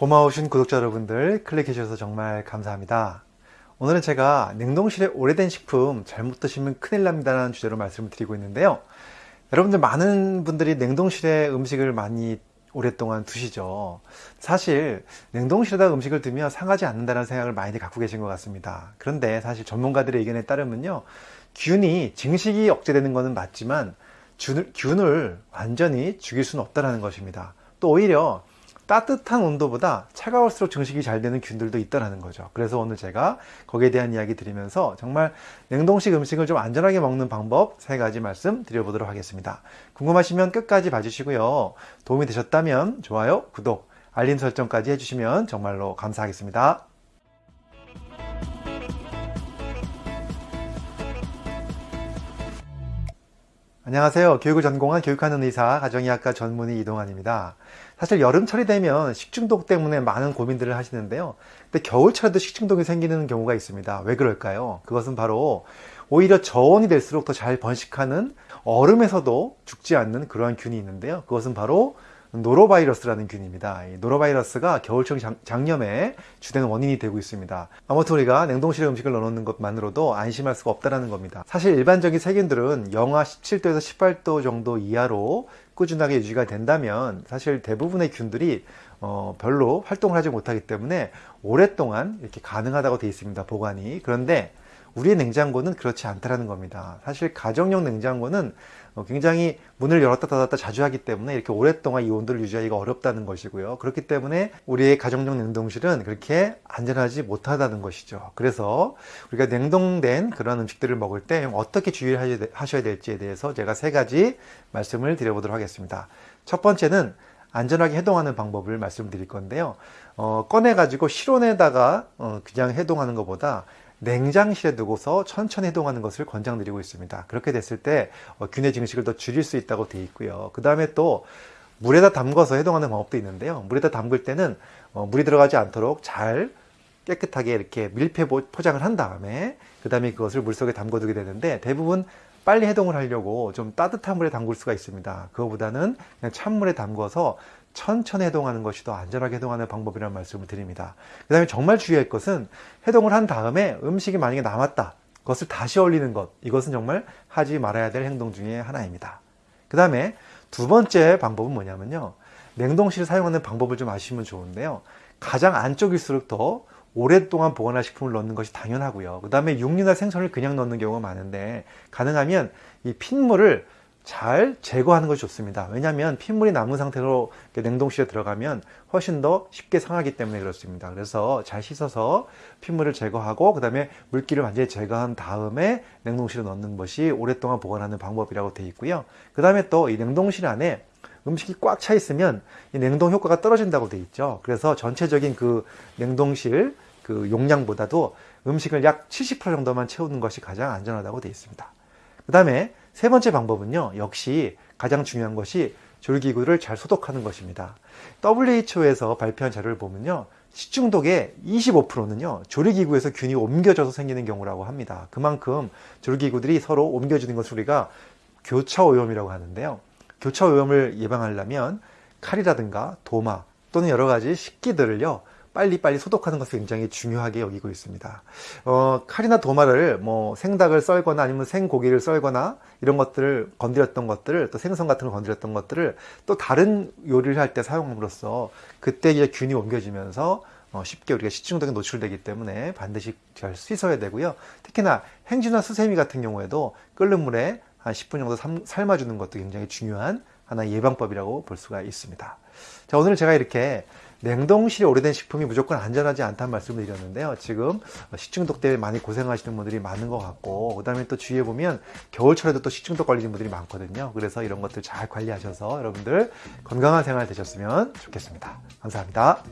고마우신 구독자 여러분들 클릭해 주셔서 정말 감사합니다. 오늘은 제가 냉동실에 오래된 식품 잘못 드시면 큰일 납니다 라는 주제로 말씀을 드리고 있는데요. 여러분들 많은 분들이 냉동실에 음식을 많이 오랫동안 두시죠. 사실 냉동실에다 음식을 두면 상하지 않는다는 생각을 많이들 갖고 계신 것 같습니다. 그런데 사실 전문가들의 의견에 따르면요. 균이 증식이 억제되는 것은 맞지만 균을 완전히 죽일 수는 없다는 것입니다. 또 오히려 따뜻한 온도보다 차가울수록 증식이 잘 되는 균들도 있다는 거죠. 그래서 오늘 제가 거기에 대한 이야기 드리면서 정말 냉동식 음식을 좀 안전하게 먹는 방법 세 가지 말씀 드려보도록 하겠습니다. 궁금하시면 끝까지 봐주시고요. 도움이 되셨다면 좋아요, 구독, 알림 설정까지 해주시면 정말로 감사하겠습니다. 안녕하세요. 교육을 전공한 교육하는 의사, 가정의학과 전문의 이동환입니다. 사실 여름철이 되면 식중독 때문에 많은 고민들을 하시는데요. 근데 겨울철에도 식중독이 생기는 경우가 있습니다. 왜 그럴까요? 그것은 바로 오히려 저온이 될수록 더 잘 번식하는 얼음에서도 죽지 않는 그러한 균이 있는데요. 그것은 바로 노로바이러스라는 균입니다. 이 노로바이러스가 겨울철 장염의 주된 원인이 되고 있습니다. 아무튼 우리가 냉동실에 음식을 넣어놓는 것만으로도 안심할 수가 없다는 겁니다. 사실 일반적인 세균들은 영하 17도에서 18도 정도 이하로 꾸준하게 유지가 된다면 사실 대부분의 균들이 어, 별로 활동을 하지 못하기 때문에 오랫동안 이렇게 가능하다고 되어 있습니다. 보관이. 그런데 우리의 냉장고는 그렇지 않다는 겁니다. 사실 가정용 냉장고는 어, 굉장히 문을 열었다 닫았다 자주 하기 때문에 이렇게 오랫동안 이 온도를 유지하기가 어렵다는 것이고요. 그렇기 때문에 우리의 가정용 냉동실은 그렇게 안전하지 못하다는 것이죠. 그래서 우리가 냉동된 그런 음식들을 먹을 때 어떻게 주의를 하셔야 될지에 대해서 제가 세 가지 말씀을 드려보도록 하겠습니다. 첫 번째는 안전하게 해동하는 방법을 말씀드릴 건데요. 어, 꺼내 가지고 실온에다가 어, 그냥 해동하는 것보다 냉장실에 두고서 천천히 해동하는 것을 권장드리고 있습니다. 그렇게 됐을 때 어, 균의 증식을 더 줄일 수 있다고 되어 있고요. 그 다음에 또 물에다 담궈서 해동하는 방법도 있는데요. 물에다 담글 때는 어, 물이 들어가지 않도록 잘 깨끗하게 이렇게 밀폐 포장을 한 다음에 그 다음에 그것을 물속에 담궈두게 되는데 대부분 빨리 해동을 하려고 좀 따뜻한 물에 담글 수가 있습니다. 그거보다는 그냥 찬물에 담궈서 천천히 해동하는 것이 더 안전하게 해동하는 방법이라는 말씀을 드립니다. 그 다음에 정말 주의할 것은 해동을 한 다음에 음식이 만약에 남았다. 그것을 다시 얼리는 것. 이것은 정말 하지 말아야 될 행동 중에 하나입니다. 그 다음에 두 번째 방법은 뭐냐면요. 냉동실을 사용하는 방법을 좀 아시면 좋은데요. 가장 안쪽일수록 더 오랫동안 보관할 식품을 넣는 것이 당연하고요. 그 다음에 육류나 생선을 그냥 넣는 경우가 많은데 가능하면 이 핏물을 잘 제거하는 것이 좋습니다. 왜냐하면 핏물이 남은 상태로 냉동실에 들어가면 훨씬 더 쉽게 상하기 때문에 그렇습니다. 그래서 잘 씻어서 핏물을 제거하고 그 다음에 물기를 완전히 제거한 다음에 냉동실에 넣는 것이 오랫동안 보관하는 방법이라고 되어 있고요. 그 다음에 또 이 냉동실 안에 음식이 꽉 차 있으면 이 냉동 효과가 떨어진다고 되어 있죠. 그래서 전체적인 그 냉동실 그 용량보다도 음식을 약 70% 정도만 채우는 것이 가장 안전하다고 되어 있습니다. 그 다음에 세 번째 방법은요. 역시 가장 중요한 것이 조리기구를 잘 소독하는 것입니다. WHO에서 발표한 자료를 보면요. 식중독의 25%는요. 조리기구에서 균이 옮겨져서 생기는 경우라고 합니다. 그만큼 조리기구들이 서로 옮겨지는 것을 우리가 교차오염이라고 하는데요. 교차오염을 예방하려면 칼이라든가 도마 또는 여러 가지 식기들을요. 빨리빨리 소독하는 것을 굉장히 중요하게 여기고 있습니다. 어, 칼이나 도마를 뭐 생닭을 썰거나 아니면 생고기를 썰거나 이런 것들을 건드렸던 것들을 또 생선 같은 걸 건드렸던 것들을 또 다른 요리를 할 때 사용함으로써 그때 이제 균이 옮겨지면서 어, 쉽게 우리가 식중독에 노출되기 때문에 반드시 잘 씻어야 되고요. 특히나 행주나 수세미 같은 경우에도 끓는 물에 한 10분 정도 삶아주는 것도 굉장히 중요한 하나의 예방법이라고 볼 수가 있습니다. 자, 오늘 제가 이렇게 냉동실에 오래된 식품이 무조건 안전하지 않다는 말씀을 드렸는데요. 지금 식중독 때문에 많이 고생하시는 분들이 많은 것 같고 그 다음에 또 주위에 보면 겨울철에도 또 식중독 걸리는 분들이 많거든요. 그래서 이런 것들 잘 관리하셔서 여러분들 건강한 생활 되셨으면 좋겠습니다. 감사합니다.